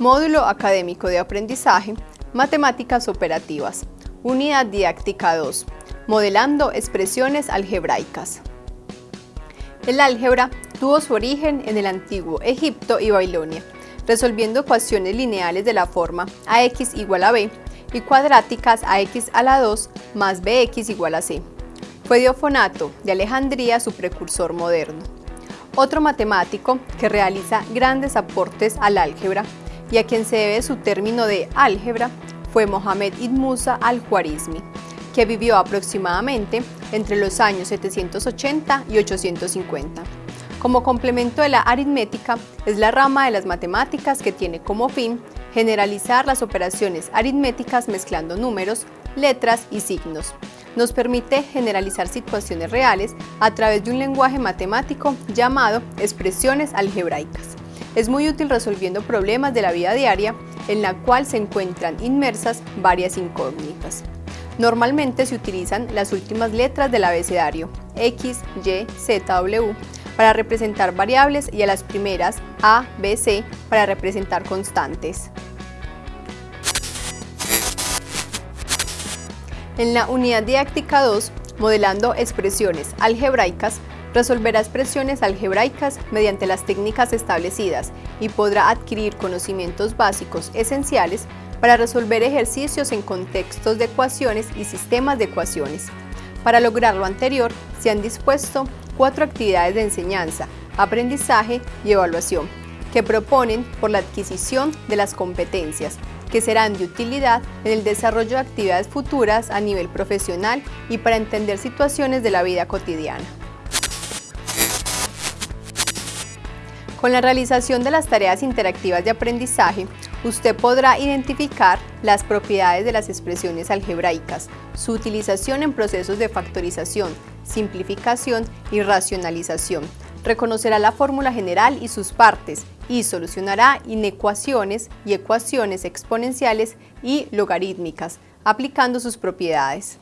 Módulo Académico de Aprendizaje, Matemáticas Operativas, Unidad Didáctica 2, Modelando Expresiones Algebraicas. El álgebra tuvo su origen en el antiguo Egipto y Babilonia, resolviendo ecuaciones lineales de la forma ax igual a b y cuadráticas ax a la 2 más bx igual a c. Fue Diofonato de Alejandría su precursor moderno. Otro matemático que realiza grandes aportes al álgebra y a quien se debe su término de álgebra fue Mohamed Ibn Musa al-Khwarizmi, que vivió aproximadamente entre los años 780 y 850. Como complemento de la aritmética, es la rama de las matemáticas que tiene como fin generalizar las operaciones aritméticas mezclando números, letras y signos. Nos permite generalizar situaciones reales a través de un lenguaje matemático llamado expresiones algebraicas. Es muy útil resolviendo problemas de la vida diaria en la cual se encuentran inmersas varias incógnitas. Normalmente se utilizan las últimas letras del abecedario X, Y, Z, W para representar variables y a las primeras A, B, C para representar constantes. En la unidad didáctica 2, modelando expresiones algebraicas, resolverá expresiones algebraicas mediante las técnicas establecidas y podrá adquirir conocimientos básicos esenciales para resolver ejercicios en contextos de ecuaciones y sistemas de ecuaciones. Para lograr lo anterior, se han dispuesto cuatro actividades de enseñanza, aprendizaje y evaluación, que proponen por la adquisición de las competencias, que serán de utilidad en el desarrollo de actividades futuras a nivel profesional y para entender situaciones de la vida cotidiana. Con la realización de las tareas interactivas de aprendizaje, usted podrá identificar las propiedades de las expresiones algebraicas, su utilización en procesos de factorización, simplificación y racionalización. Reconocerá la fórmula general y sus partes y solucionará inecuaciones y ecuaciones exponenciales y logarítmicas, aplicando sus propiedades.